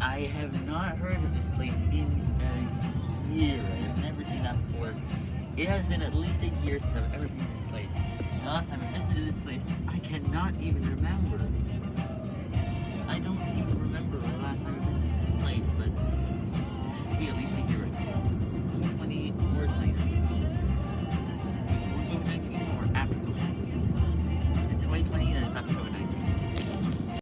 I have not heard of this place in uh, a year. I have never seen that before. It has been at least a year since I've ever seen this place. The last time I visited this place, I cannot even remember.